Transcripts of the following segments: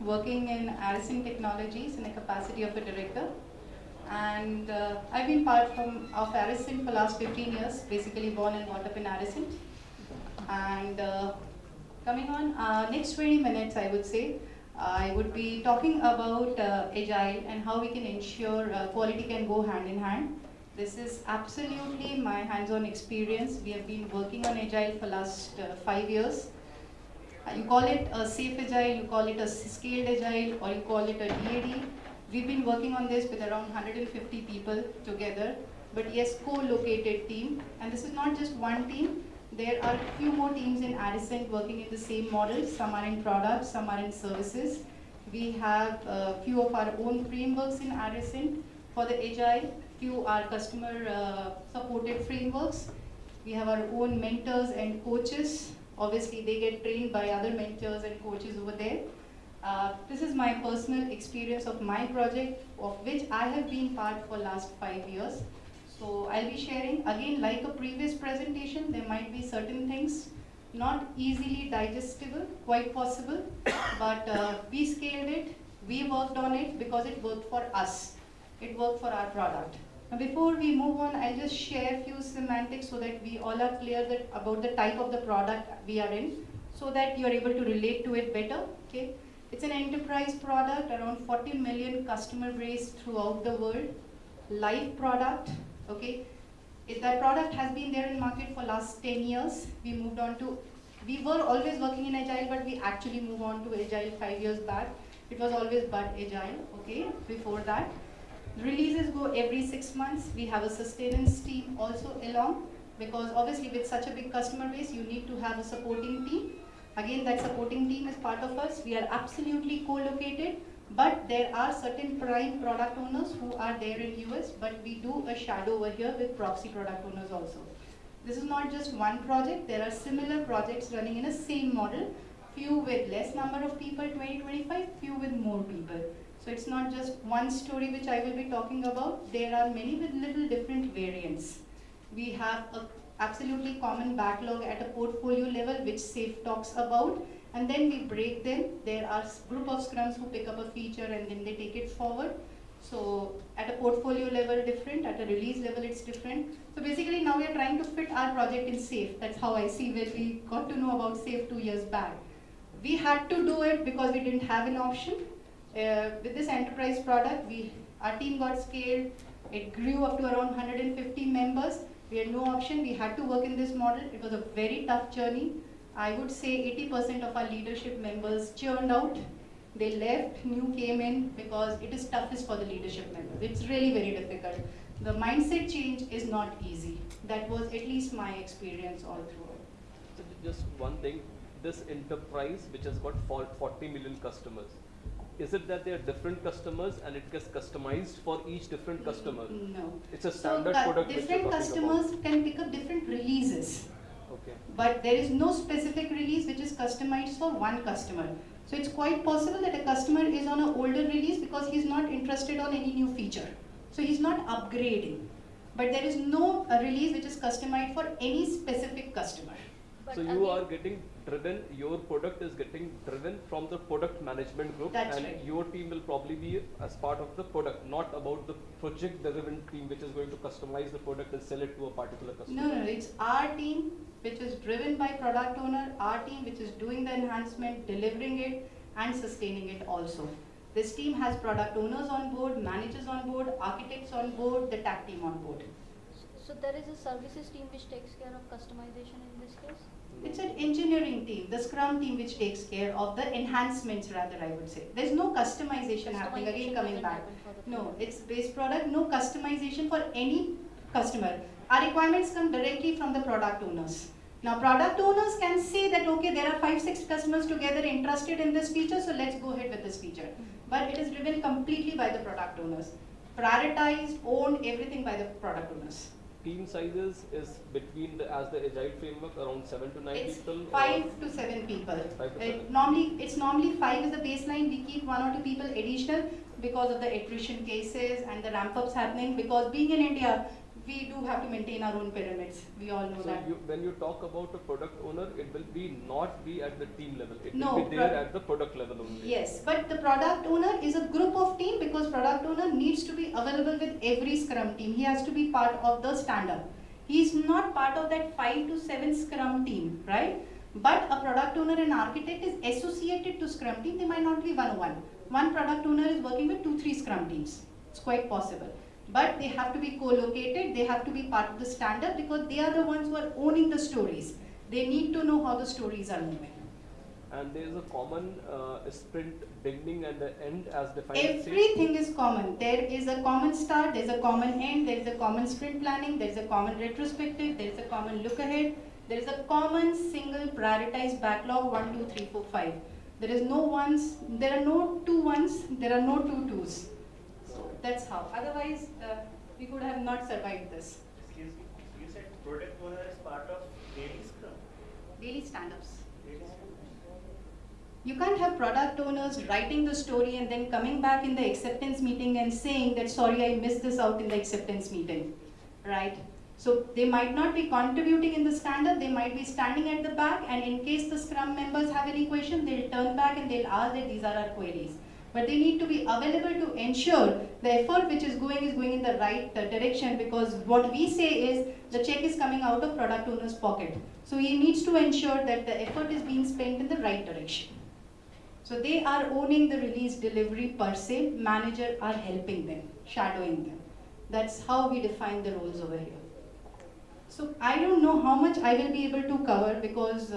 working in Aricent Technologies in the capacity of a director. And uh, I've been part from, of Aricent for last 15 years, basically born and brought up in Aricent. And uh, coming on, uh, next 20 minutes I would say, I would be talking about uh, Agile and how we can ensure uh, quality can go hand in hand. This is absolutely my hands-on experience. We have been working on Agile for last uh, five years. You call it a SAFe Agile, you call it a scaled Agile, or you call it a DAD. We've been working on this with around 150 people together, but yes, co-located team. And this is not just one team, there are a few more teams in Aricent working in the same model. Some are in products, some are in services. We have a few of our own frameworks in Aricent for the Agile. Few are customer uh, supported frameworks. We have our own mentors and coaches. Obviously, they get trained by other mentors and coaches over there. Uh, this is my personal experience of my project, of which I have been part for last five years. So I'll be sharing, again, like a previous presentation, there might be certain things not easily digestible, quite possible, but uh, we scaled it, we worked on it because it worked for us. It worked for our product. Now before we move on, I'll just share a few semantics so that we all are clear that about the type of the product we are in, so that you're able to relate to it better, okay? It's an enterprise product, around 40 million customer base throughout the world, live product, okay? If that product has been there in market for last 10 years. We moved on to, we were always working in Agile, but we actually moved on to Agile five years back. It was always but Agile, okay, before that. Releases go every six months. We have a sustenance team also along, because obviously with such a big customer base, you need to have a supporting team. Again, that supporting team is part of us. We are absolutely co-located but there are certain prime product owners who are there in US, but we do a shadow over here with proxy product owners also. This is not just one project, there are similar projects running in a same model, few with less number of people, 20, 25, few with more people. So it's not just one story which I will be talking about, there are many with little different variants. We have a absolutely common backlog at a portfolio level which SAFe talks about and then we break them. There are group of scrums who pick up a feature and then they take it forward. So at a portfolio level different, at a release level it's different. So basically now we are trying to fit our project in SAFe. That's how I see when we got to know about SAFe two years back. We had to do it because we didn't have an option. Uh, with this enterprise product, we our team got scaled. It grew up to around 150 members. We had no option. We had to work in this model. It was a very tough journey. I would say 80% of our leadership members churned out. They left, new came in because it is toughest for the leadership members. It's really very difficult. The mindset change is not easy. That was at least my experience all throughout. So just one thing, this enterprise which has got 40 million customers, is it that they are different customers and it gets customized for each different customer? No. It's a standard so, product. Different customers about. can pick up different releases. Okay. But there is no specific release which is customized for one customer. So it's quite possible that a customer is on an older release because he's not interested on any new feature. So he's not upgrading. But there is no uh, release which is customized for any specific customer. But so you uh, are getting driven, your product is getting driven from the product management group That's and right. your team will probably be as part of the product, not about the project driven team which is going to customize the product and sell it to a particular customer. No, no, it's our team which is driven by product owner, our team which is doing the enhancement, delivering it and sustaining it also. This team has product owners on board, managers on board, architects on board, the tech team on board. So there is a services team which takes care of customization in this case? It's an engineering team, the Scrum team which takes care of the enhancements rather I would say. There's no customization, customization happening again coming back. No, it's base product, no customization for any customer. Our requirements come directly from the product owners. Now product owners can say that okay there are five, six customers together interested in this feature so let's go ahead with this feature. But it is driven completely by the product owners. Prioritized, owned, everything by the product owners team sizes is between the as the agile framework around seven to nine it's people. Five to seven people. Five to it seven. Normally, it's normally five is the baseline. We keep one or two people additional because of the attrition cases and the ramp ups happening. Because being in India, we do have to maintain our own pyramids. We all know So that. you, when you talk about a product owner, it will be not be at the team level. It No, will be there at the product level only. Yes, but the product owner is a group of team because product owner needs to be available with every scrum team. He has to be part of the stand-up. He is not part of that five to seven scrum team, right? But a product owner and architect is associated to scrum team. They might not be one-on-one. One product owner is working with two, three scrum teams. It's quite possible. But they have to be co-located. They have to be part of the stand-up because they are the ones who are owning the stories. They need to know how the stories are moving. And there is a common uh, sprint beginning and the end as defined. Everything is common. There is a common start, there is a common end, there is a common sprint planning, there is a common retrospective, there is a common look ahead, there is a common single prioritized backlog one, two, three, four, five. There is no ones, there are no two ones, there are no two twos. That's how. Otherwise, uh, we could have not survived this. Excuse me, you said product owner is part of daily scrum? Daily stand-ups. You can't have product owners writing the story and then coming back in the acceptance meeting and saying that, sorry, I missed this out in the acceptance meeting, right? So they might not be contributing in the stand-up, they might be standing at the back and in case the scrum members have any question, they'll turn back and they'll ask that these are our queries. But they need to be available to ensure the effort which is going is going in the right uh, direction because what we say is the check is coming out of product owner's pocket. So he needs to ensure that the effort is being spent in the right direction. So they are owning the release delivery per se, manager are helping them, shadowing them. That's how we define the roles over here. So I don't know how much I will be able to cover because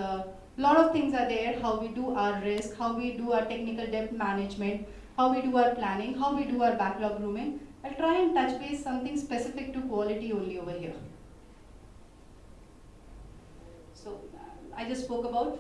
a lot of things are there, how we do our risk, how we do our technical debt management, how we do our planning, how we do our backlog grooming. I'll try and touch base something specific to quality only over here. So I just spoke about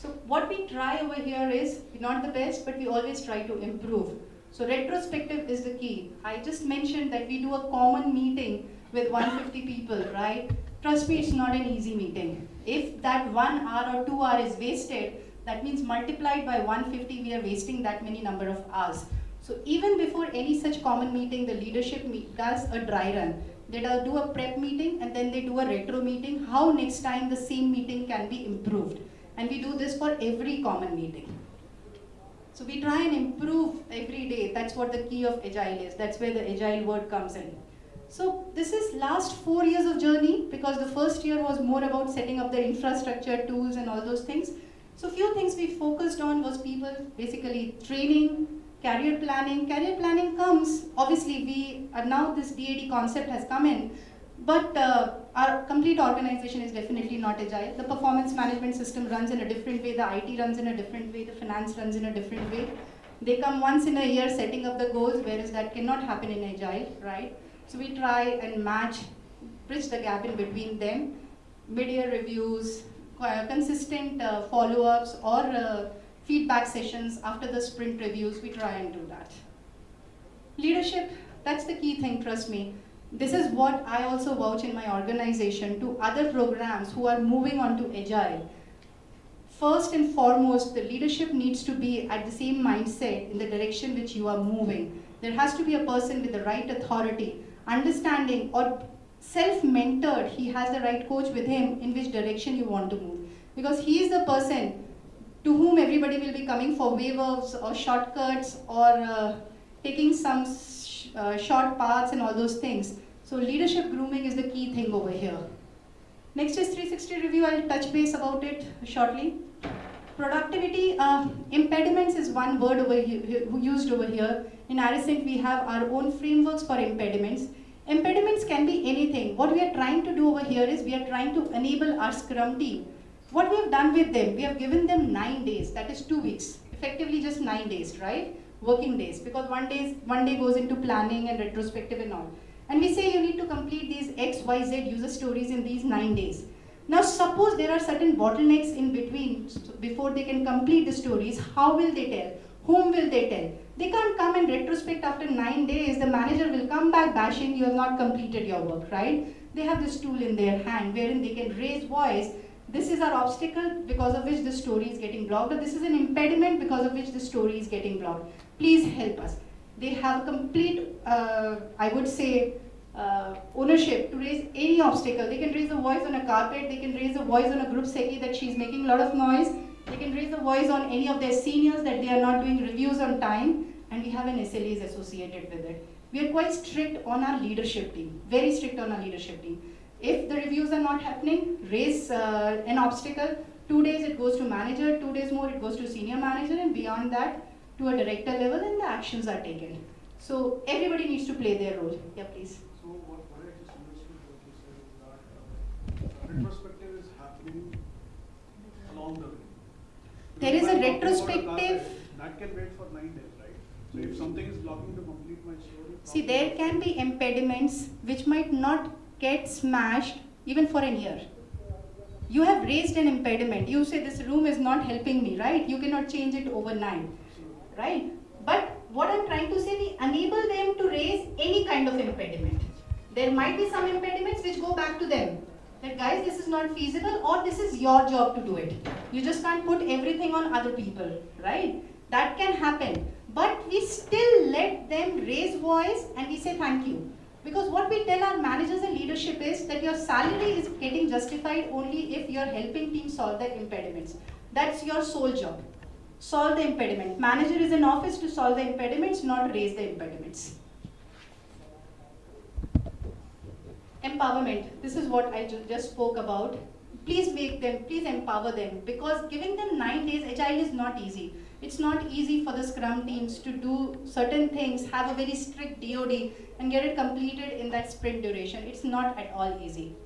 so what we try over here is not the best, but we always try to improve. So retrospective is the key. I just mentioned that we do a common meeting with 150 people, right? Trust me, it's not an easy meeting. If that one hour or two hour is wasted, that means multiplied by 150, we are wasting that many number of hours. So even before any such common meeting, the leadership meet, does a dry run. They do do a prep meeting and then they do a retro meeting, how next time the same meeting can be improved. And we do this for every common meeting. So we try and improve every day. That's what the key of agile is. That's where the agile word comes in. So this is last four years of journey because the first year was more about setting up the infrastructure, tools and all those things. So few things we focused on was people basically training, career planning. Career planning comes, obviously we are now this DAD concept has come in, but uh, our complete organization is definitely not agile. The performance management system runs in a different way, the IT runs in a different way, the finance runs in a different way. They come once in a year setting up the goals, whereas that cannot happen in agile, right? So we try and match, bridge the gap in between them, mid-year reviews, uh, consistent uh, follow-ups or uh, feedback sessions after the sprint reviews, we try and do that. Leadership, that's the key thing, trust me. This is what I also vouch in my organization to other programs who are moving on to agile. First and foremost, the leadership needs to be at the same mindset in the direction which you are moving. There has to be a person with the right authority, understanding or self-mentored, he has the right coach with him in which direction you want to move. Because he is the person to whom everybody will be coming for waivers or shortcuts or uh, taking some sh uh, short paths and all those things. So leadership grooming is the key thing over here. Next is 360 review, I'll touch base about it shortly. Productivity, uh, impediments is one word over here, used over here. In Aricent, we have our own frameworks for impediments. Impediments can be anything. What we are trying to do over here is we are trying to enable our Scrum team. What we have done with them, we have given them nine days, that is two weeks, effectively just nine days, right? Working days, because one day, one day goes into planning and retrospective and all. And we say you need to complete these X, Y, Z user stories in these nine days. Now suppose there are certain bottlenecks in between before they can complete the stories, how will they tell? Whom will they tell? They can't come and retrospect after nine days, the manager will come back bashing you have not completed your work, right? They have this tool in their hand wherein they can raise voice. This is our obstacle because of which the story is getting blocked, or this is an impediment because of which the story is getting blocked. Please help us. They have a complete, uh, I would say, uh, ownership to raise any obstacle. They can raise a voice on a carpet, they can raise a voice on a group seki that she's making a lot of noise, they can raise a voice on any of their seniors that they are not doing reviews on time, and we have an SLAs associated with it. We are quite strict on our leadership team, very strict on our leadership team. If the reviews are not happening, raise uh, an obstacle, two days it goes to manager, two days more it goes to senior manager, and beyond that to a director level, and the actions are taken. So everybody needs to play their role. Yeah, please. So what, what I just understood what you said is that uh, retrospective is happening along the way. There is a retrospective- carpet, That can wait for nine days, right? So if something is blocking to complete my story. See, there can be impediments which might not get smashed even for a year. You have raised an impediment. You say this room is not helping me, right? You cannot change it overnight, right? But what I'm trying to say, we enable them to raise any kind of impediment. There might be some impediments which go back to them. That guys, this is not feasible or this is your job to do it. You just can't put everything on other people, right? That can happen. But we still let them raise voice and we say thank you. Because what we tell our managers and leadership is that your salary is getting justified only if you're helping team solve the impediments. That's your sole job. Solve the impediment. Manager is in office to solve the impediments, not raise the impediments. Empowerment. This is what I ju- just spoke about. Please make them, please empower them because giving them nine days agile is not easy. It's not easy for the Scrum teams to do certain things, have a very strict DoD and get it completed in that sprint duration. It's not at all easy.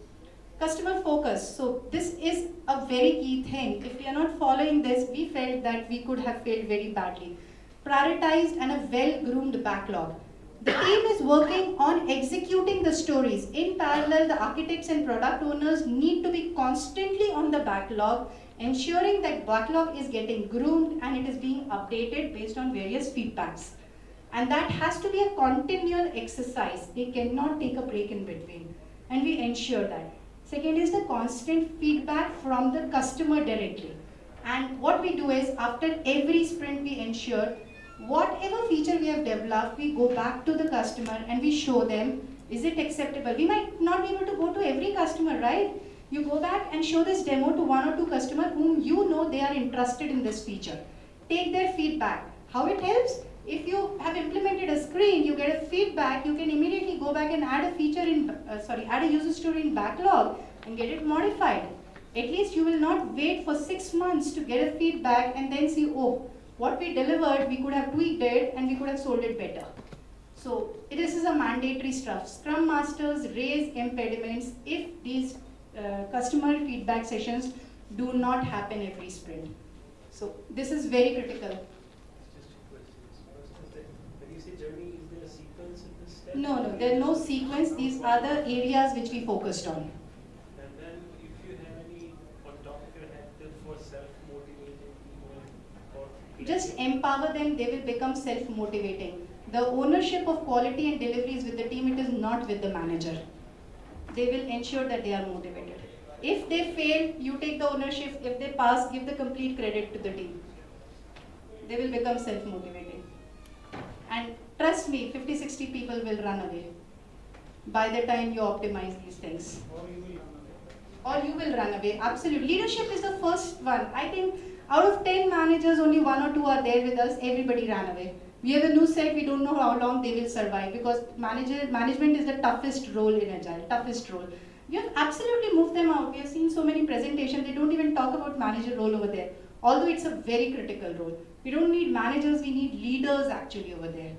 Customer focus. So this is a very key thing. If we are not following this, we felt that we could have failed very badly. Prioritized and a well-groomed backlog. The team is working on executing the stories. In parallel, the architects and product owners need to be constantly on the backlog, ensuring that backlog is getting groomed and it is being updated based on various feedbacks. And that has to be a continual exercise. They cannot take a break in between. And we ensure that. Second is the constant feedback from the customer directly. And what we do is after every sprint, we ensure whatever feature we have developed, we go back to the customer and we show them, is it acceptable? We might not be able to go to every customer, right? You go back and show this demo to one or two customers whom you know they are interested in this feature. Take their feedback. How it helps? If you have implemented a screen, you get a feedback, you can immediately go back and add a feature in, uh, sorry, add a user story in backlog and get it modified. At least you will not wait for six months to get a feedback and then see, oh, what we delivered, we could have tweaked it and we could have sold it better. So this is a mandatory stuff. Scrum Masters raise impediments if these uh, customer feedback sessions do not happen every sprint. So this is very critical. Just two questions. First is that when you say journey, is there a sequence in this step? No, no, there are no sequence. These are the areas which we focused on. And then if you have any on top of your head for self-motivating people. Just empower them, they will become self-motivating. The ownership of quality and delivery is with the team, it is not with the manager. They will ensure that they are motivated. If they fail, you take the ownership. If they pass, give the complete credit to the team. They will become self-motivating. And trust me, 50, 60 people will run away by the time you optimize these things Or you will run away. or you will run away. Absolutely. Leadership is the first one. I think out of 10 managers, only one or two are there with us. Everybody ran away. We have a new set, we don't know how long they will survive because manager management is the toughest role in Agile, toughest role. We have absolutely moved them out. We have seen so many presentations, they don't even talk about manager role over there. Although it's a very critical role. We don't need managers, we need leaders actually over there.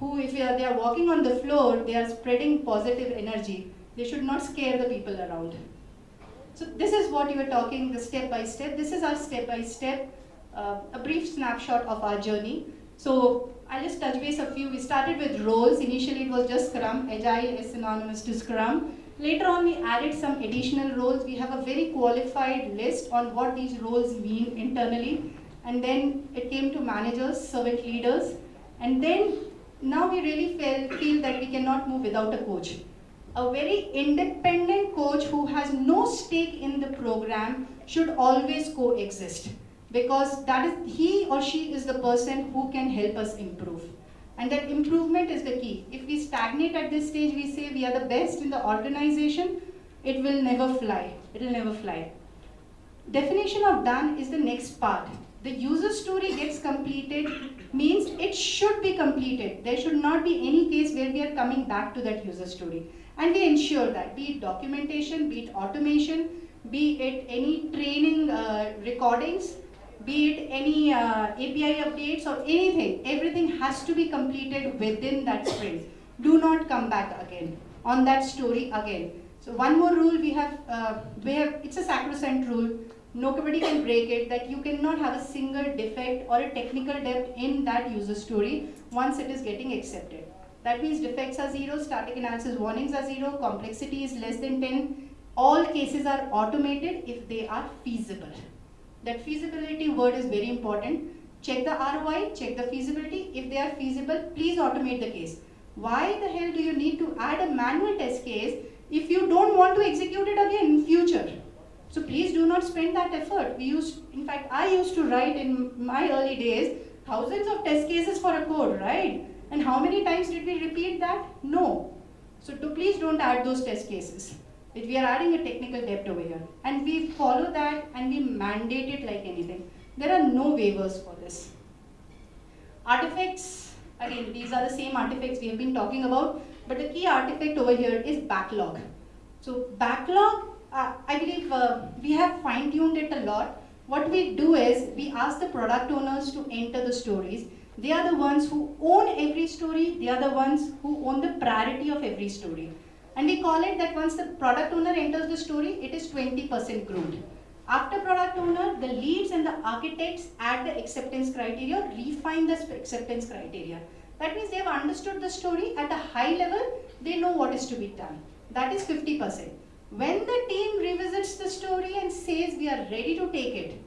Who, if they are, walking on the floor, they are spreading positive energy. They should not scare the people around. So this is what you were talking, the step by step. This is our step by step, uh, a brief snapshot of our journey. So I'll just touch base a few. We started with roles. Initially it was just Scrum. Agile is synonymous to Scrum. Later on we added some additional roles. We have a very qualified list on what these roles mean internally. And then it came to managers, servant leaders. And then now we really feel, feel that we cannot move without a coach a very independent coach who has no stake in the program should always coexist because that is he or she is the person who can help us improve And that improvement is the key. If we stagnate at this stage, we say we are the best in the organization, it will never fly. It will never fly. Definition of done is the next part. The user story gets completed means it should be completed. There should not be any case where we are coming back to that user story. And we ensure that, be it documentation, be it automation, be it any training uh, recordings, be it any uh, API updates or anything, everything has to be completed within that sprint. Do not come back again on that story again. So one more rule we have, uh, we have, it's a sacrosanct rule. Nobody can break it that you cannot have a single defect or a technical debt in that user story once it is getting accepted. That means defects are zero, static analysis warnings are zero, complexity is less than 10. All cases are automated if they are feasible. That feasibility word is very important. Check the ROI, check the feasibility. If they are feasible, please automate the case. Why the hell do you need to add a manual test case if you don't want to execute it again in future? So please do not spend that effort. We used, in fact, I used to write in my early days thousands of test cases for a code, right? And how many times did we repeat that? No. So to please don't add those test cases. If we are adding a technical debt over here. And we follow that and we mandate it like anything. There are no waivers for this. Artifacts, again, these are the same artifacts we have been talking about, but the key artifact over here is backlog. So backlog, uh, I believe uh, we have fine-tuned it a lot. What we do is, we ask the product owners to enter the stories. They are the ones who own every story, they are the ones who own the priority of every story. And we call it that once the product owner enters the story, it is 20% groomed. After product owner, the leads and the architects add the acceptance criteria, refine the acceptance criteria. That means they have understood the story at a high level, they know what is to be done. That is 50%. When the team revisits the story and says we are ready to take it,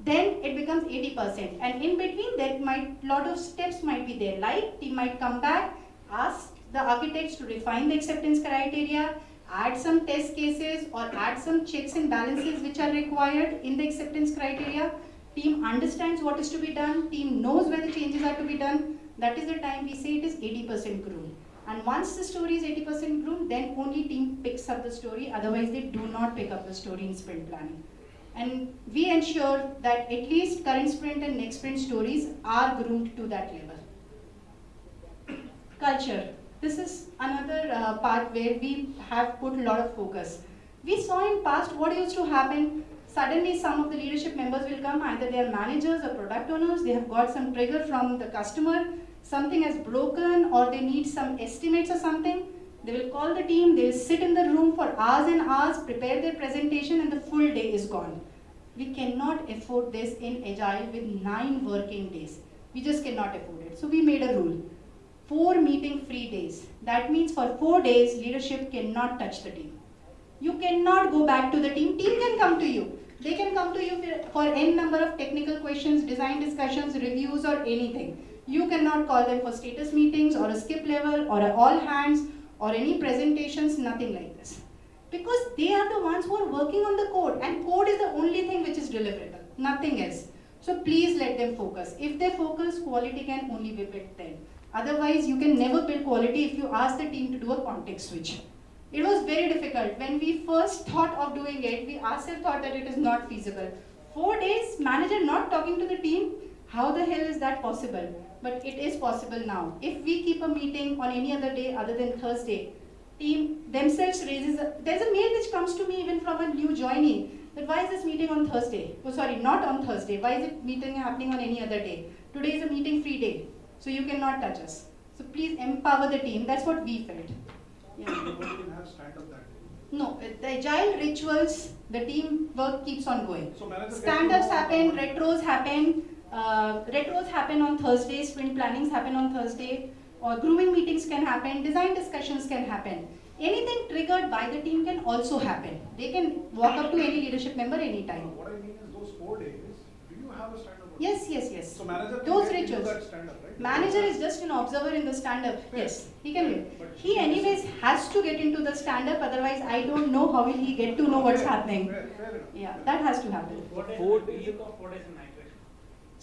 then it becomes 80%. And in between, there might lot of steps might be there. Like team might come back, ask the architects to refine the acceptance criteria, add some test cases or add some checks and balances which are required in the acceptance criteria. Team understands what is to be done, team knows where the changes are to be done. That is the time we say it is 80% groomed. And once the story is 80% groomed, then only team picks up the story, otherwise they do not pick up the story in sprint planning. And we ensure that at least current sprint and next sprint stories are groomed to that level. Culture. This is another uh, part where we have put a lot of focus. We saw in past what used to happen. Suddenly some of the leadership members will come, either they are managers or product owners, they have got some trigger from the customer, something has broken or they need some estimates or something. They will call the team, they will sit in the room for hours and hours, prepare their presentation and the full day is gone. We cannot afford this in Agile with nine working days. We just cannot afford it. So we made a rule. Four meeting free days. That means for four days, leadership cannot touch the team. You cannot go back to the team. Team can come to you. They can come to you for n number of technical questions, design discussions, reviews or anything. You cannot call them for status meetings or a skip level or all hands or any presentations, nothing like this. Because they are the ones who are working on the code and code is the only thing which is deliverable, nothing else. So please let them focus. If they focus, quality can only be built then. Otherwise, you can never build quality if you ask the team to do a context switch. It was very difficult. When we first thought of doing it, we ourselves thought that it is not feasible. Four days, manager not talking to the team, how the hell is that possible? But it is possible now. If we keep a meeting on any other day other than Thursday, team themselves raises, a, there's a mail which comes to me even from a new joinee, that why is this meeting on Thursday? Oh sorry, not on Thursday. Why is it meeting happening on any other day? Today is a meeting free day, so you cannot touch us. So please empower the team. That's what we felt. Yeah. Nobody can have stand-up that day. No, uh, the agile rituals, the team work keeps on going. So Stand-ups happen, retros happen, uh, retros happen on Thursday, sprint plannings happen on Thursday, or grooming meetings can happen, design discussions can happen. Anything triggered by the team can also happen. They can walk up to any leadership member No, anytime. What I mean is those four days, do you have a stand-up? Yes, yes, yes. So manager Those get into rituals. stand-up, right? Manager is just an observer in the stand-up. Fair. Yes, he can do. He he is- anyways has to get into the stand-up, otherwise I don't know how will he get to know what's happening. Fair, fair. Yeah, that has to happen. What is Four days. week of what is the night shift?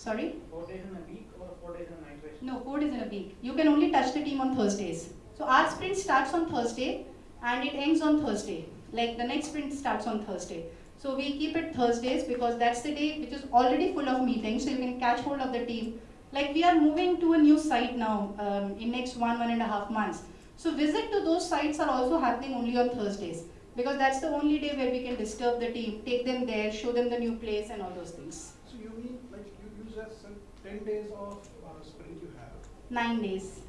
Sorry? Four days in a week or four days in a night? No, four days in a week. You can only touch the team on Thursdays. So our sprint starts on Thursday and it ends on Thursday. Like the next sprint starts on Thursday. So we keep it Thursdays because that's the day which is already full of meetings. So you can catch hold of the team. Like we are moving to a new site now um, in next one one and a half months. So visit to those sites are also happening only on Thursdays because that's the only day where we can disturb the team, take them there, show them the new place and all those things. 10 days of uh, sprint you have? 9 days.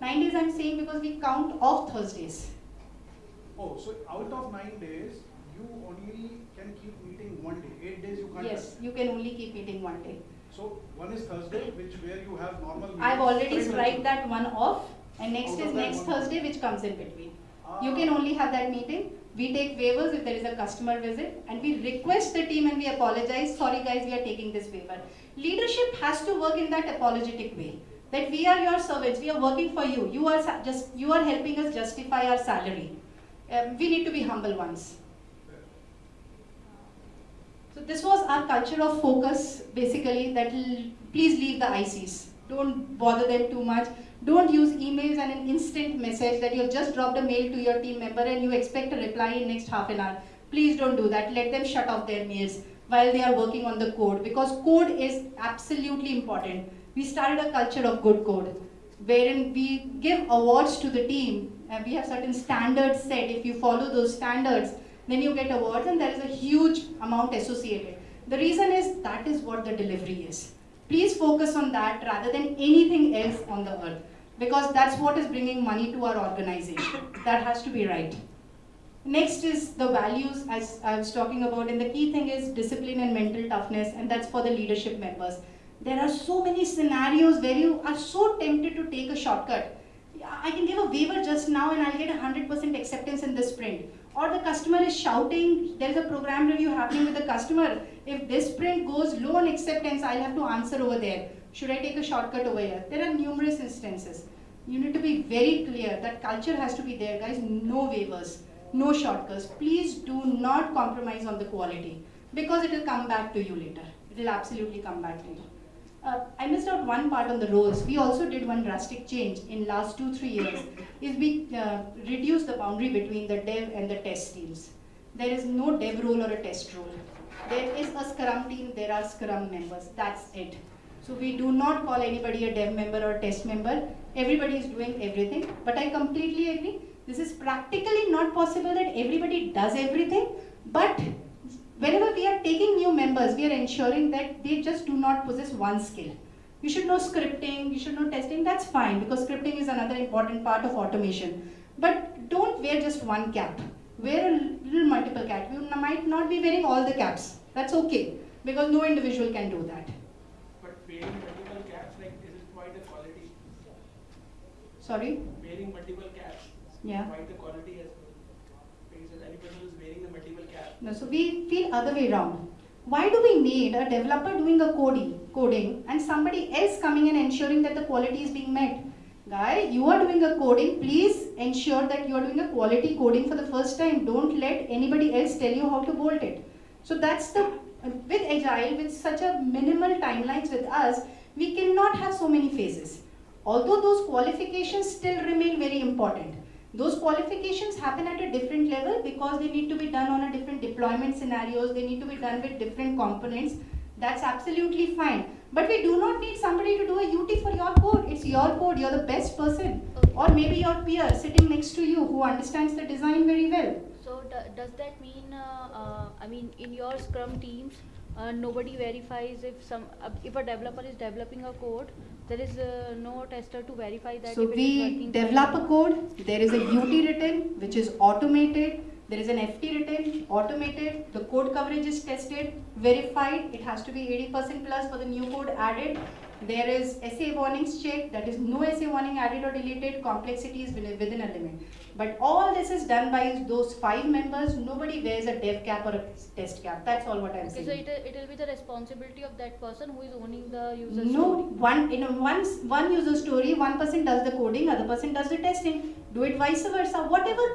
9 days I'm saying because we count off Thursdays. Oh, so out of 9 days, you only can keep meeting one day. 8 days you can't. Yes, have. you can only keep meeting one day. So one is Thursday, which where you have normal meetings. I've already strike that one off and next out is next Thursday which comes in between. Ah. You can only have that meeting we take waivers if there is a customer visit and we request the team and we apologize sorry guys we are taking this waiver Leadership has to work in that apologetic way. That we are your servants, we are working for you. You are just, you are helping us justify our salary. Um, we need to be humble ones. So this was our culture of focus, basically, that please leave the ICs. Don't bother them too much. Don't use emails and an instant message that you've just dropped a mail to your team member and you expect a reply in next half an hour. Please don't do that. Let them shut off their mails while they are working on the code because code is absolutely important. We started a culture of good code wherein we give awards to the team and we have certain standards set. If you follow those standards, then you get awards and there is a huge amount associated. The reason is that is what the delivery is. Please focus on that rather than anything else on the earth because that's what is bringing money to our organization. That has to be right. Next is the values as I was talking about and the key thing is discipline and mental toughness and that's for the leadership members. There are so many scenarios where you are so tempted to take a shortcut. I can give a waiver just now and I'll get 100% acceptance in this sprint. Or the customer is shouting, there's a program review happening with the customer. If this sprint goes low on acceptance, I'll have to answer over there. Should I take a shortcut over here? There are numerous instances. You need to be very clear that culture has to be there, guys. No waivers, no shortcuts. Please do not compromise on the quality because it will come back to you later. It will absolutely come back to you. Uh, I missed out one part on the roles. We also did one drastic change in last two three years. Is we uh, reduced the boundary between the dev and the test teams. There is no dev role or a test role. There is a Scrum team. There are Scrum members. That's it. So we do not call anybody a dev member or test member. Everybody is doing everything. But I completely agree. This is practically not possible that everybody does everything. But whenever we are taking new members, we are ensuring that they just do not possess one skill. You should know scripting, you should know testing, that's fine because scripting is another important part of automation. But don't wear just one cap. Wear a little multiple cap. You might not be wearing all the caps. That's okay because no individual can do that. But wearing multiple caps, like, is it quite a quality? Sorry? Wearing multiple caps, Yeah. quite a quality as well. Because any person who's wearing the multiple cap, No, so we feel other way around. Why do we need a developer doing a coding, coding and somebody else coming and ensuring that the quality is being met? Guy, you are doing a coding, please ensure that you are doing a quality coding for the first time. Don't let anybody else tell you how to bolt it. So that's the, with Agile, with such a minimal timelines with us, we cannot have so many phases. Although those qualifications still remain very important. Those qualifications happen at a different level because they need to be done on a different deployment scenarios, they need to be done with different components. That's absolutely fine. But we do not need somebody to do a UT for your code. It's your code, you're the best person. Okay. Or maybe your peer sitting next to you who understands the design very well. So do- does that mean, uh, uh, I mean, in your Scrum teams, uh, nobody verifies if some, uh, if a developer is developing a code, there is uh, no tester to verify that So if it is we develop a code, there is a UT written, which is automated, there is an FT written, automated, the code coverage is tested, verified, it has to be 80% plus for the new code added. There is SA warnings check that is no SA warning added or deleted, complexity is within a limit. But all this is done by those five members, nobody wears a dev cap or a test cap, that's all what I'm Okay, saying. so it, it will be the responsibility of that person who is owning the user No, story. one in a one one user story, one person does the coding, other person does the testing. Do it vice versa. Whatever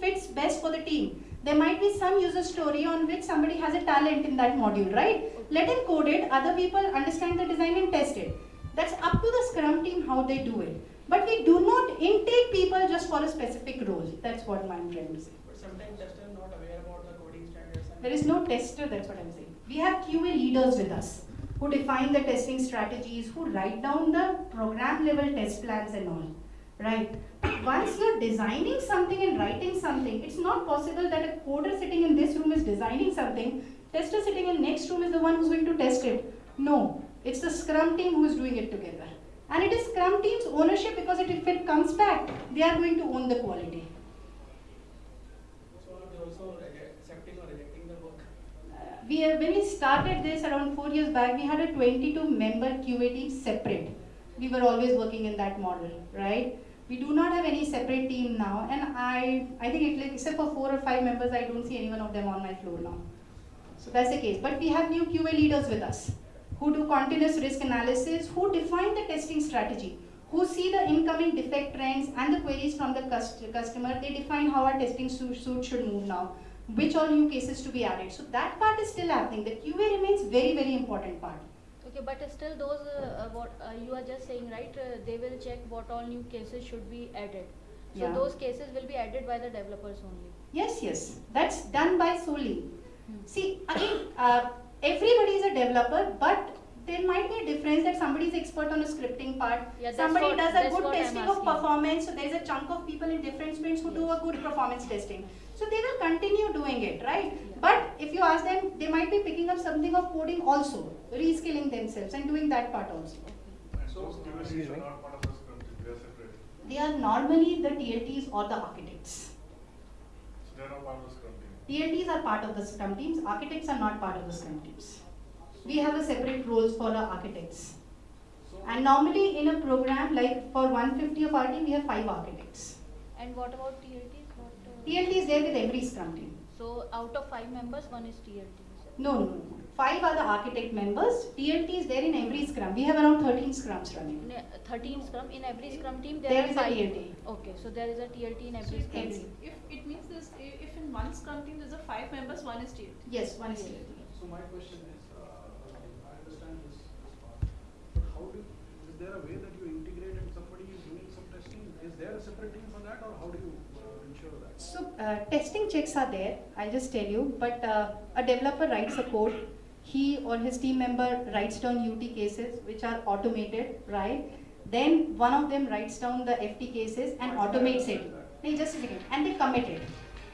fits best for the team. There might be some user story on which somebody has a talent in that module, right? Let him code it, other people understand the design and test it. That's up to the Scrum team how they do it. But we do not intake people just for a specific role. That's what I'm trying to say. But sometimes testers are not aware about the coding standards. and- There is no tester, that's what I'm saying. We have QA leaders with us who define the testing strategies, who write down the program level test plans and all, right? But once you're designing something and writing something, it's not possible that a coder sitting in this room is designing something, tester sitting in next room is the one who's going to test it. No, it's the Scrum team who is doing it together. And it is Scrum team's ownership because it, if it comes back, they are going to own the quality. So are they also accepting or rejecting the work? Uh, we have, when we started this around four years back, we had a 22 member QA team separate. We were always working in that model, right? We do not have any separate team now, and I, I think it, like, except for four or five members, I don't see any one of them on my floor now. So that's the case. But we have new QA leaders with us who do continuous risk analysis, who define the testing strategy, who see the incoming defect trends and the queries from the cust- customer. They define how our testing su- suite should move now, which all new cases to be added. So that part is still happening. The QA remains very, very important part. Okay, but still those, uh, uh, what uh, you are just saying, right, uh, they will check what all new cases should be added. So Yeah. those cases will be added by the developers only. Yes, yes, that's done by solely. Hmm. See, again, uh, everybody is a developer, but there might be a difference that somebody is expert on a scripting part. Yeah, somebody what- does a good testing of performance, so there is a chunk of people in different sprints who do a good performance testing. So they will continue doing it, right? Yeah. But if you ask them, they might be picking up something of coding also, reskilling themselves and doing that part also. And those QA are not part of the Scrum team, they are separate. They are normally the TLTs or the architects. So they are part of the Scrum team. TLTs are part of the Scrum teams, architects are not part of the Scrum teams. We have a separate roles for our architects. And normally in a program, like for 150 of our team, we have five architects. And what about TLTs? What, uh, TLT is there with every Scrum team. So out of five members, one is TLT. You said. No, no, no. no. Five are the architect members. TLT is there in every Scrum. We have around 13 Scrums running. In a- 13 scrum, in every scrum team there, There are is a. TLT. Okay, so there is a TLT in every it scrum team. If it means this, if in one scrum team there's a five members, one is TLT. Yes, one is TLT. so my question is, uh, I understand this, this part, but how do, is there a way that you integrate and somebody is doing some testing? Is there a separate team for that or how do you that? So uh, testing checks are there, I'll just tell you, but uh, a developer writes a code, he or his team member writes down UT cases which are automated, right? Then one of them writes down the FT cases and automates it. Hey, just a second, and they commit it.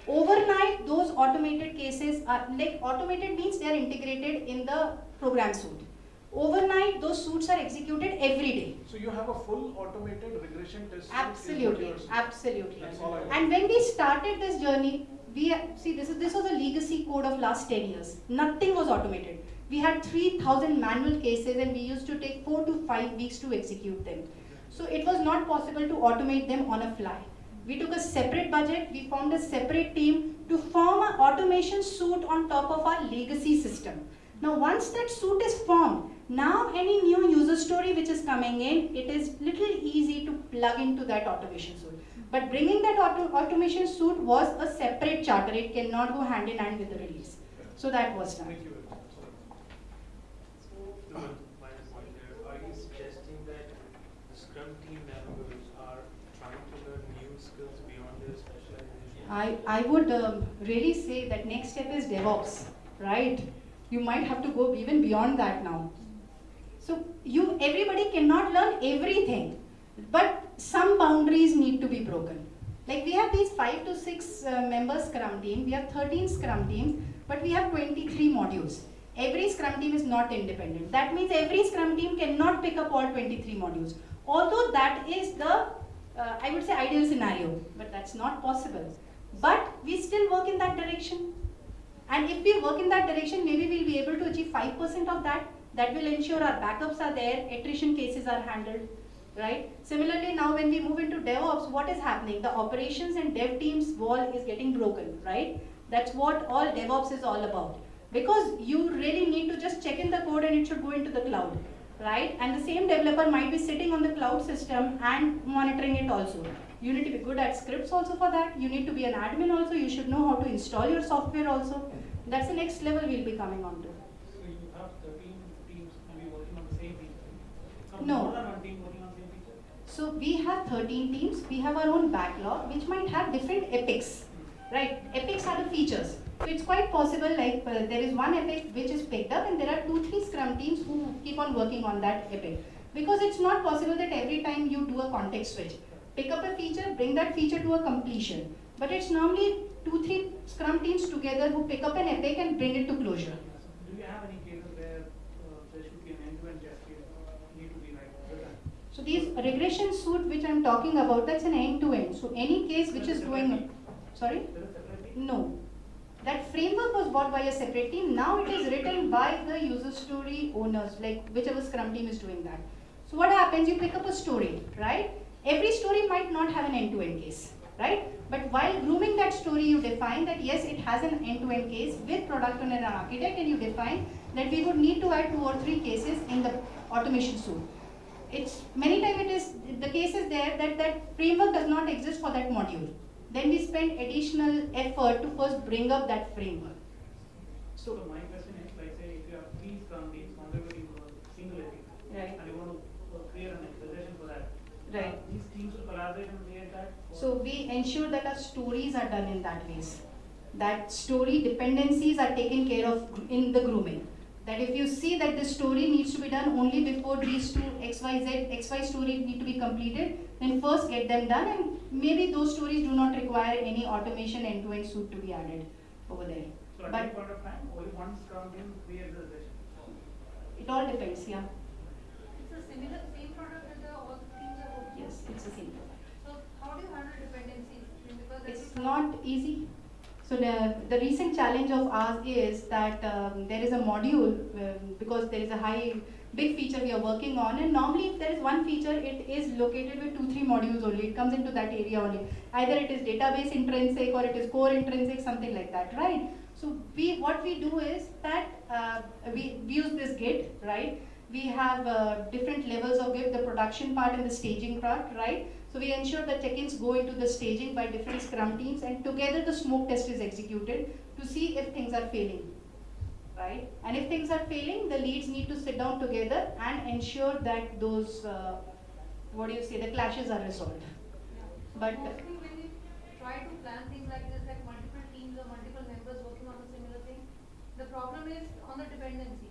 Overnight, those automated cases are like automated means they are integrated in the program suite. Overnight, those suits are executed every day. So you have a full automated regression test. Absolutely, absolutely. That's all I want. And when we started this journey, we see this is this was a legacy code of last 10 years. Nothing was automated. We had 3,000 manual cases and we used to take four to five weeks to execute them. So it was not possible to automate them on a fly. We took a separate budget, we formed a separate team to form an automation suite on top of our legacy system. Now once that suite is formed, now any new user story which is coming in, it is little easy to plug into that automation suite. But bringing that auto automation suite was a separate charter, it cannot go hand in hand with the release. So that was done. Thank you very much. So, the my point here, are you suggesting that the Scrum team members are trying to learn new skills beyond their specialization? I, I would um, really say that next step is DevOps, right? You might have to go even beyond that now. So you, everybody cannot learn everything, but some boundaries need to be broken. Like we have these five to six uh, member Scrum team, we have 13 Scrum teams, but we have 23 modules. Every Scrum team is not independent. That means every Scrum team cannot pick up all 23 modules. Although that is the, uh, I would say, ideal scenario, but that's not possible. But we still work in that direction. And if we work in that direction, maybe we'll be able to achieve 5% of that. That will ensure our backups are there, attrition cases are handled, right? Similarly, now when we move into DevOps, what is happening? The operations and dev teams wall is getting broken, right? That's what all DevOps is all about. Because you really need to just check in the code and it should go into the cloud, right? And the same developer might be sitting on the cloud system and monitoring it also. You need to be good at scripts also for that. You need to be an admin also. You should know how to install your software also. That's the next level we'll be coming on to. So you have thirteen teams maybe working on the same feature. Some No. more than one team working on the same feature. So we have 13 teams. We have our own backlog, which might have different epics, right? Epics are the features. So it's quite possible, like uh, there is one epic which is picked up, and there are two, three Scrum teams who keep on working on that epic. Because it's not possible that every time you do a context switch, pick up a feature, bring that feature to a completion. But it's normally two, three Scrum teams together who pick up an epic and bring it to closure. Do you have any cases where uh, there should be an end-to-end test case need to be like written? So these regression suite which I'm talking about, that's an end-to-end. So any case which is going, sorry? No. That framework was bought by a separate team. Now it is written by the user story owners, like whichever Scrum team is doing that. So what happens? You pick up a story, right? Every story might not have an end-to-end case, right? But while grooming that story, you define that yes, it has an end-to-end case with product owner and architect, and you define that we would need to add two or three cases in the automation suite. It's many times it is the case is there that that framework does not exist for that module. Then we spend additional effort to first bring up that framework. So my question is, like say, if you have three Scrum teams contributing to a single epic, Right. and you want to uh, create an acceleration for that. Right. uh, These teams will collaborate and create that? So we ensure that our stories are done in that ways. That story dependencies are taken care of in the grooming. That if you see that the story needs to be done only before these two XYZ, XY story need to be completed, then first get them done and maybe those stories do not require any automation end-to-end suite to be added over there. So at but- that point of time, only one Scrum team creates the session. It all depends, yeah. It's a similar, same product that the, all the teams are working? Yes, it's the same. product. So how do you handle dependencies? Because It's not easy. So the, the recent challenge of ours is that um, there is a module um, because there is a high big feature we are working on. And normally if there is one feature it is located with two three modules only. It comes into that area only. Either it is database intrinsic or it is core intrinsic something like that right? So we what we do is that uh, we, we use this git right? We have uh, different levels of git the production part and the staging part right so we ensure that check-ins go into the staging by different scrum teams and together the smoke test is executed to see if things are failing. Right? And if things are failing, the leads need to sit down together and ensure that those, uh, what do you say, the clashes are resolved. Yeah. But- Mostly when you try to plan things like this, like multiple teams or multiple members working on a similar thing, the problem is on the dependency.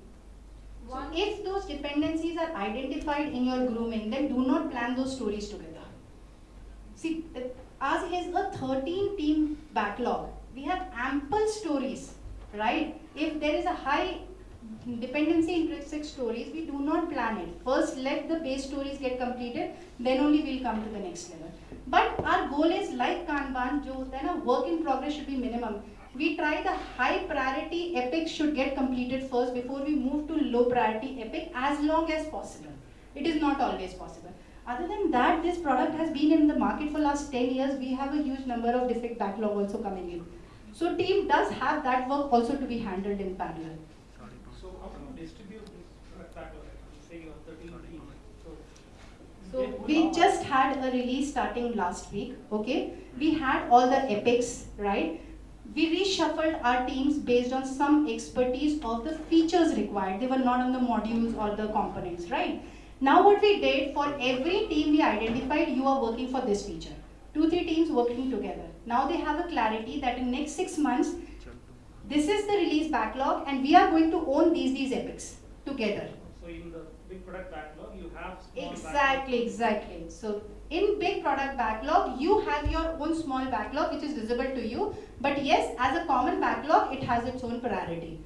So if those dependencies are identified in your grooming, then do not plan those stories together. See, ours is a 13 team backlog. We have ample stories, right? If there is a high dependency intrinsic stories, we do not plan it. First, let the base stories get completed, then only we'll come to the next level. But our goal is like Kanban, jo hota work in progress should be minimum. We try the high priority epic should get completed first before we move to low priority epic as long as possible. It is not always possible. Other than that, this product has been in the market for last 10 years. We have a huge number of defect backlog also coming in. So team does have that work also to be handled in parallel. So how do you distribute this backlog? Say you have thirteen teams, so. So they put we just had a release starting last week, okay? We had all the epics, right? We reshuffled our teams based on some expertise of the features required. They were not on the modules or the components, right? Now what we did, for every team we identified, you are working for this feature. Two, three teams working together. Now they have a clarity that in next six months, this is the release backlog and we are going to own these, these epics together. So in the big product backlog, you have small backlog. Exactly, exactly. So in big product backlog, you have your own small backlog which is visible to you. But yes, as a common backlog, it has its own priority.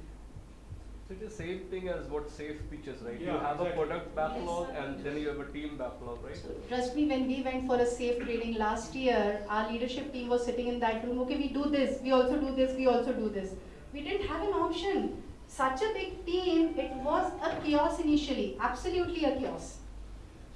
So it is same thing as what SAFe features, right? you Yeah, have a product backlog and then you have a team backlog, right? So trust me, when we went for a SAFe training last year, our leadership team was sitting in that room. Okay, we do this, we also do this, we also do this. We didn't have an option. Such a big team, it was a chaos initially, absolutely a chaos.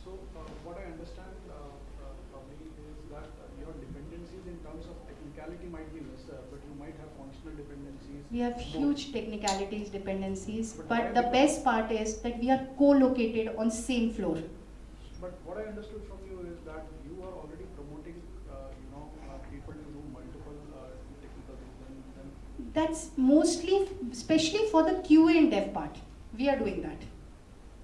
So, uh, what I understand, uh, uh, probably is that uh, your dependencies in terms of technicality might be lesser, but you might have functional dependencies. We have huge technicalities, dependencies, But but the best part is that we are co-located on same floor. But what I understood from you is that you are already promoting, uh, you know, uh, people to do multiple uh, technical things. That's mostly, especially for the QA and dev part. We are doing that.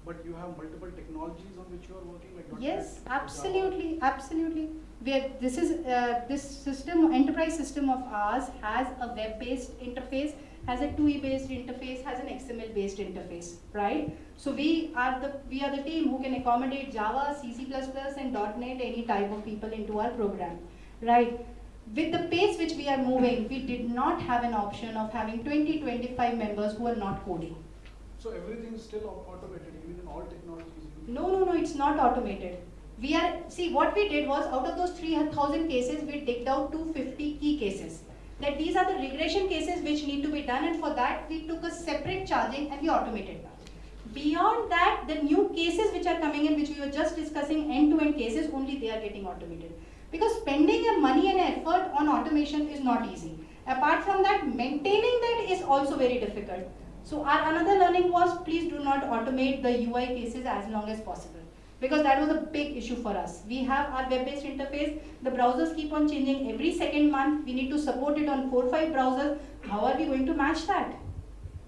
But you have multiple technologies on which you are working, like Yes, Java. absolutely, absolutely. We are, this is, uh, this system, enterprise system of ours has a web-based interface, has a TUI-based interface, has an XML-based interface, right? So we are the, we are the team who can accommodate Java, C, C++, and .NET, any type of people into our program, right? With the pace which we are moving, we did not have an option of having 20, 25 members who are not coding. So everything is still automated, all technologies. you- No, no, no, it's not automated. We are, see, what we did was out of those 3000 cases, we digged out 250 key cases. That these are the regression cases which need to be done, and for that, we took a separate charging and we automated that. Beyond that, the new cases which are coming in, which we were just discussing, end-to-end cases, only they are getting automated. Because spending your money and effort on automation is not easy. Apart from that, maintaining that is also very difficult. So our another learning was please do not automate the UI cases as long as possible. Because that was a big issue for us. We have our web-based interface, the browsers keep on changing every second month, we need to support it on four, five browsers. How are we going to match that?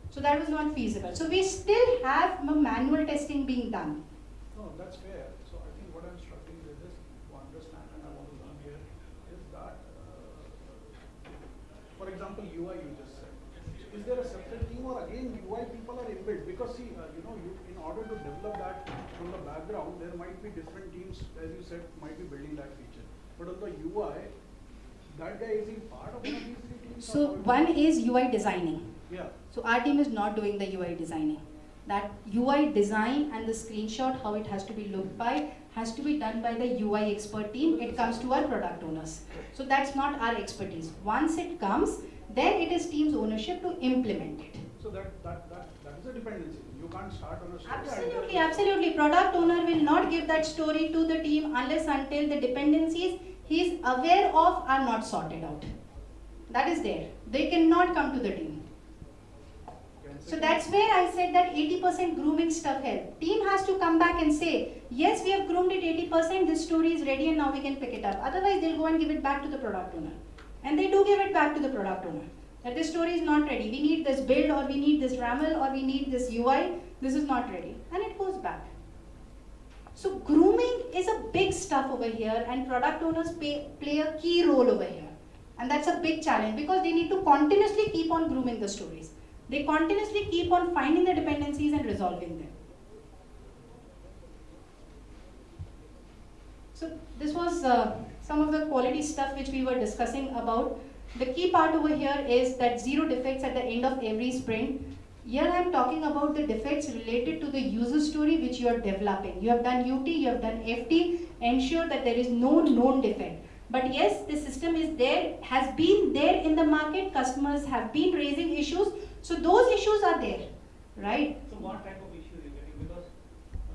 So that was not feasible. So we still have manual testing being done. No, that's fair. But on the UI, that guy is he part of one of these three teams? So one is UI designing. Yeah. So our team is not doing the UI designing. That UI design and the screenshot, how it has to be looked by, has to be done by the UI expert team. It comes to our product owners. So that's not our expertise. Once it comes, then it is team's ownership to implement it. So that, that, that, that is a dependency. You can't start on a story. Absolutely, absolutely. Product owner will not give that story to the team unless until the dependencies he is aware of are not sorted out. That is there. They cannot come to the team. So that's where I said that 80% grooming stuff help. Team has to come back and say, yes, we have groomed it 80%, this story is ready and now we can pick it up. Otherwise, they'll go and give it back to the product owner. And they do give it back to the product owner. That this story is not ready. We need this build or we need this RAML or we need this UI. This is not ready. And it goes back. So grooming is a big stuff over here and product owners pay, play a key role over here. And that's a big challenge because they need to continuously keep on grooming the stories. They continuously keep on finding the dependencies and resolving them. So this was uh, some of the quality stuff which we were discussing about. The key part over here is that zero defects at the end of every sprint. Here I am talking about the defects related to the user story which you are developing. You have done UT, you have done FT, ensure that there is no known defect. But yes, the system is there, has been there in the market, customers have been raising issues, so those issues are there, right? So what type of issue you getting, because,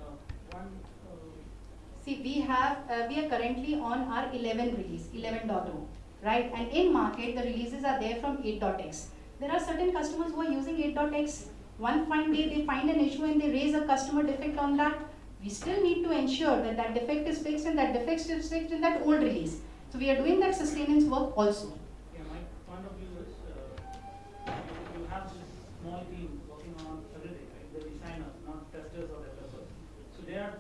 uh, one, uh, See, we have, uh, we are currently on our 11 release, 11.0, right? And in market, the releases are there from 8.x. There are certain customers who are using 8.x. One fine day, they find an issue and they raise a customer defect on that. We still need to ensure that that defect is fixed and that defect is fixed in that old release. So we are doing that sustenance work also. yeah, my point of view is, uh, you, have this small team working on everything, right? The designers, not testers or developers. So they are,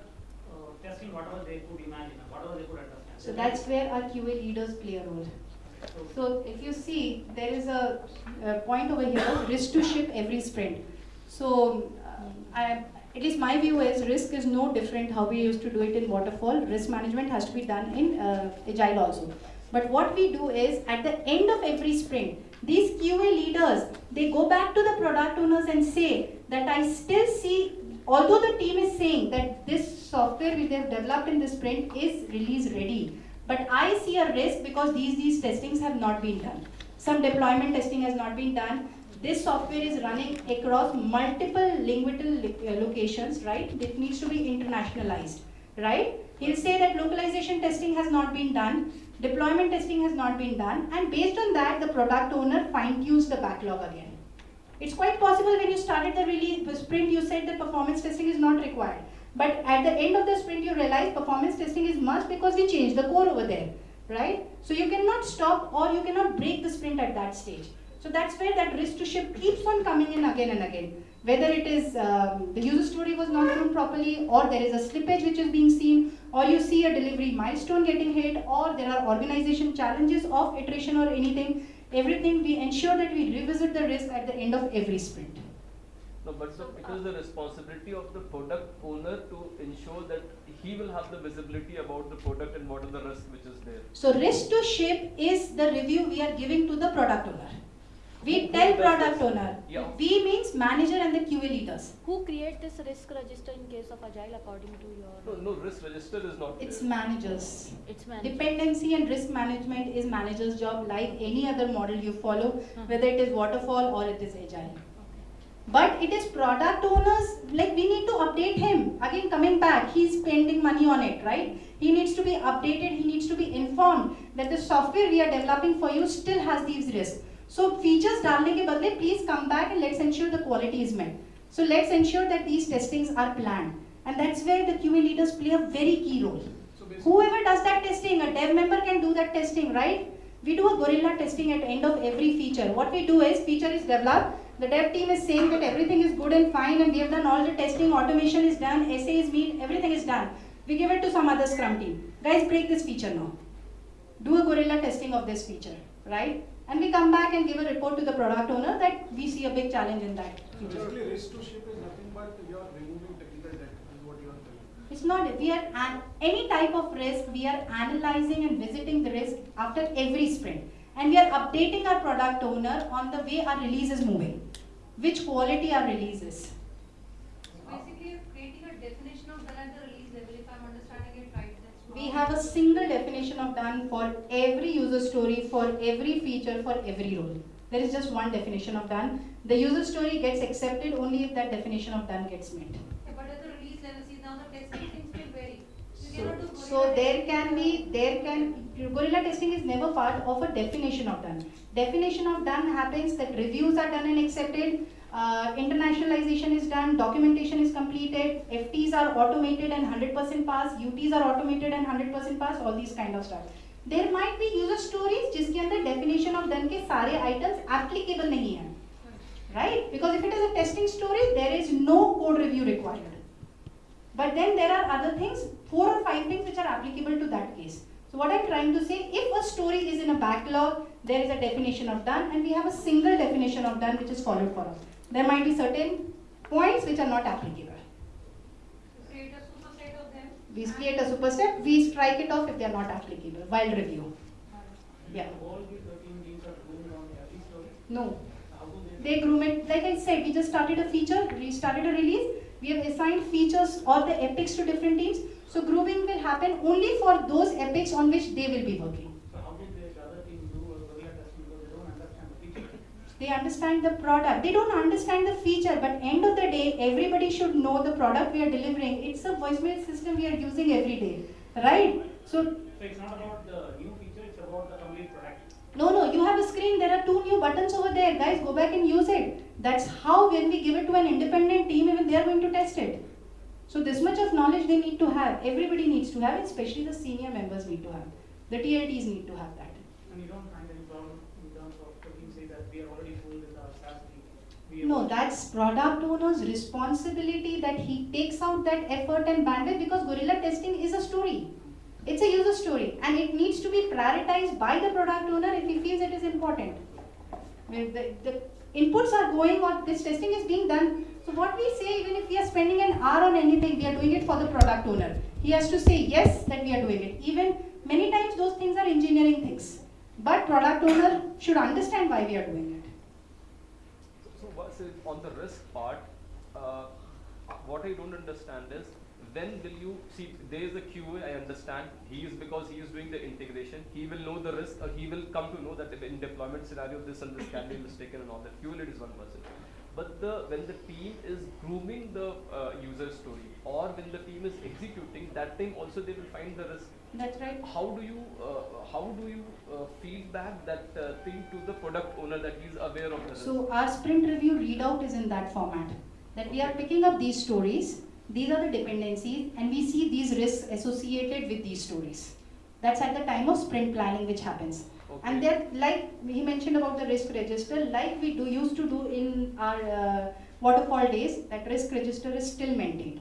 uh, testing whatever they could imagine, whatever they could understand. So that's where our QA leaders play a role. So, if you see, there is a, a point over here, risk to ship every sprint. So uh, I, at least my view is risk is no different how we used to do it in waterfall. Risk management has to be done in uh, agile also. But what we do is at the end of every sprint, these QA leaders, they go back to the product owners and say that I still see, although the team is saying that this software which they have developed in this sprint is release ready, but I see a risk because these, these testings have not been done. Some deployment testing has not been done. This software is running across multiple linguistic uh, locations, right? It needs to be internationalized, right? He'll say that localization testing has not been done. Deployment testing has not been done, and based on that, the product owner fine tunes the backlog again. It's quite possible when you started the release the sprint, you said that performance testing is not required. But at the end of the sprint, you realize performance testing is must because we changed the core over there, right? So you cannot stop or you cannot break the sprint at that stage. So that's where that risk to ship keeps on coming in again and again. Whether it is um, the user story was not done properly, or there is a slippage which is being seen, or you see a delivery milestone getting hit, or there are organization challenges of iteration or anything. Everything we ensure that we revisit the risk at the end of every sprint. No, but sir, it is the responsibility of the product owner to ensure that he will have the visibility about the product and what are the risks which is there. So risk to ship is the review we are giving to the product owner. We Who tell product this? owner. Yeah. We means manager and the QA leaders. Who create this risk register in case of agile according to your? No, no risk register is not It's there. managers. It's managed. Dependency and risk management is manager's job like any other model you follow, Hmm. whether it is waterfall or it is agile. Okay. But it is product owners, like we need to update him. Again, coming back, he's spending money on it, right? He needs to be updated, he needs to be informed that the software we are developing for you still has these risks. So features डालने के बदले please come back and let's ensure the quality is met. So let's ensure that these testings are planned. And that's where the QA leaders play a very key role. So basically, Whoever does that testing, a dev member can do that testing, right? We do a gorilla testing at end of every feature. What we do is feature is developed, the dev team is saying that everything is good and fine and we have done all the testing, automation is done, SA is meet, everything is done. We give it to some other scrum team. Guys, break this feature now. Do a gorilla testing of this feature, right? And we come back and give a report to the product owner that we see a big challenge in that feature. basically risk to ship is nothing but you are removing technical debt is what you are telling. It's not, we are, an, any type of risk, we are analyzing and visiting the risk after every sprint. And we are updating our product owner on the way our release is moving, which quality our release is. Basically, you're creating a definition of done at the release level, if I'm understanding it right, that's. We have a single definition of done for every user story, for every feature, for every role. There is just one definition of done. The user story gets accepted only if that definition of done gets met. So, there can be, there can, gorilla testing is never part of a definition of done. Definition of done happens that reviews are done and accepted, uh, internationalization is done, documentation is completed, FTs are automated and hundred percent pass, UTs are automated and hundred percent pass, all these kind of stuff. There might be user stories जिसके अंदर definition of done के सारे items applicable नहीं हैं, right? Because if it is a testing story, there is no code review required. But then there are other things, four or five things which are applicable to that case. So what I'm trying to say, if a story is in a backlog, there is a definition of done and we have a single definition of done which is followed for us. There might be certain points which are not applicable. Create a superset of them. We create a superset, we strike it off if they are not applicable while review. Yeah. All. No, they groom it, like I said, we just started a feature, we started a release, we have assigned features or the epics to different teams. So grooming will happen only for those epics on which they will be working. So how did the other team do gorilla testing because they don't understand the feature? They understand the product. They don't understand the feature, but end of the day, everybody should know the product we are delivering. It's a voicemail system we are using every day, right? So, So it's not about the new feature, it's about the complete product. No, no, you have a screen. There are two new buttons over there, guys. Go back and use it. That's how when we give it to an independent team, even they are going to test it. So this much of knowledge they need to have. Everybody needs to have it, especially the senior members need to have. The TLTs need to have that. And you don't find any problem in terms of team say that we are already full with our SaaS team. No, that's product owner's responsibility that he takes out that effort and bandwidth because gorilla testing is a story. It's a user story and it needs to be prioritized by the product owner if he feels it is important. The, the inputs are going or this testing is being done. So what we say, even if we are spending an hour on anything, we are doing it for the product owner. He has to say yes that we are doing it. Even many times those things are engineering things. But product owner should understand why we are doing it. So, it- on the risk part, uh, what I don't understand is when will you see there is a QA I understand he is because he is doing the integration he will know the risk or he will come to know that in deployment scenario this and this can be mistaken and all that QA lead is one person but the when the team is grooming the uh, user story or when the team is executing, that time also they will find the risk. That's right. How do you uh, how do you uh, feedback that uh, thing to the product owner that he is aware of the risk? So our sprint review readout is in that format. That we are picking up these stories, these are the dependencies, and we see these risks associated with these stories. That's at the time of sprint planning which happens. And Okay. like he mentioned about the risk register, like we do used to do in our uh, waterfall days, that risk register is still maintained.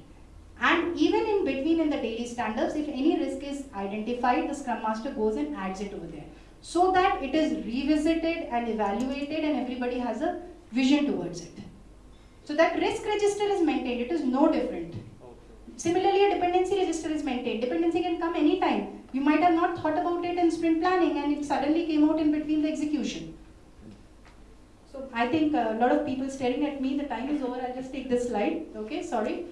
And even in between in the daily standards, if any risk is identified, the Scrum Master goes and adds it over there. So that it is revisited and evaluated and everybody has a vision towards it. So that risk register is maintained, it is no different. Similarly, a dependency register is maintained. Dependency can come anytime. You might have not thought about it in sprint planning and it suddenly came out in between the execution. So I think a lot of people staring at me, the time is over, I'll just take this slide, okay, sorry.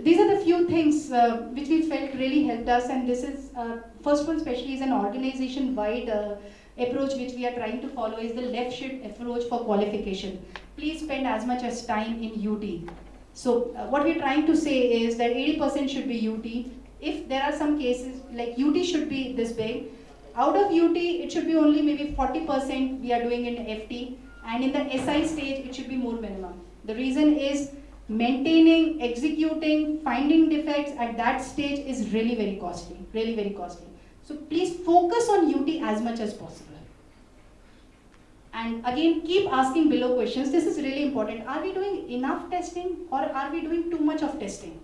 These are the few things uh, which we felt really helped us and this is, uh, first one especially is an organization-wide uh, approach which we are trying to follow is the left shift approach for qualification. Please spend as much as time in UT. So uh, what we're trying to say is that 80% should be UT. If there are some cases like UT should be this big, out of UT it should be only maybe 40% we are doing in FT and in the SI stage it should be more minimum. The reason is maintaining, executing, finding defects at that stage is really very costly, really very costly. So please focus on UT as much as possible. And again, keep asking below questions. This is really important. Are we doing enough testing or are we doing too much of testing?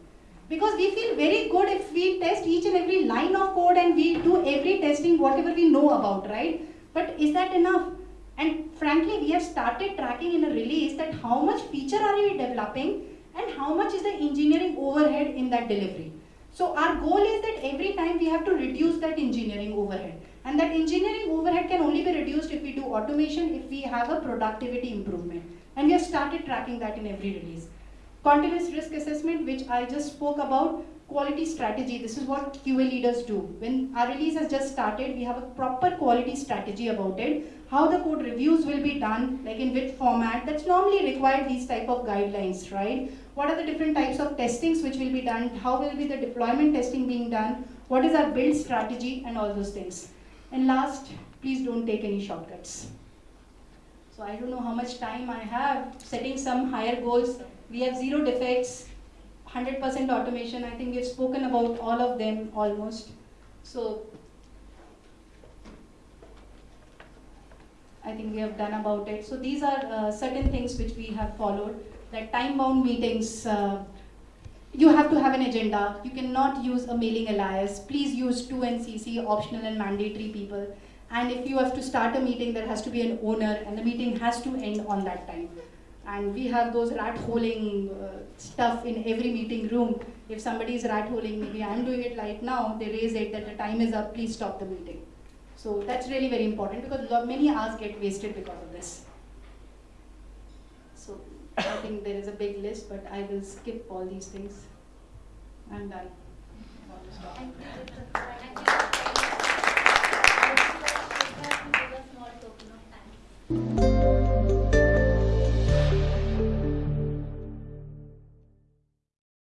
Because we feel very good if we test each and every line of code and we do every testing whatever we know about, right? But is that enough? And frankly, we have started tracking in a release that how much feature are we developing and how much is the engineering overhead in that delivery. So our goal is that every time we have to reduce that engineering overhead. And that engineering overhead can only be reduced if we do automation, if we have a productivity improvement. And we have started tracking that in every release. Continuous risk assessment, which I just spoke about, quality strategy. This is what QA leaders do. When our release has just started, we have a proper quality strategy about it. How the code reviews will be done, like in which format. That's normally required these type of guidelines, right? What are the different types of testings which will be done? How will be the deployment testing being done? What is our build strategy and all those things. And last, please don't take any shortcuts. So I don't know how much time I have setting some higher goals. We have zero defects, 100% automation. I think we've spoken about all of them almost. So I think we have done about it. So these are uh, certain things which we have followed. That time-bound meetings. Uh, you have to have an agenda. You cannot use a mailing alias. Please use 2NCC, optional and mandatory people. And if you have to start a meeting, there has to be an owner, and the meeting has to end on that time. And we have those rat holing uh, stuff in every meeting room. If somebody is rat holing, maybe I'm doing it right now, they raise it that the time is up, please stop the meeting. So that's really very important because many hours get wasted because of this. So I think there is a big list, but I will skip all these things. I'm done.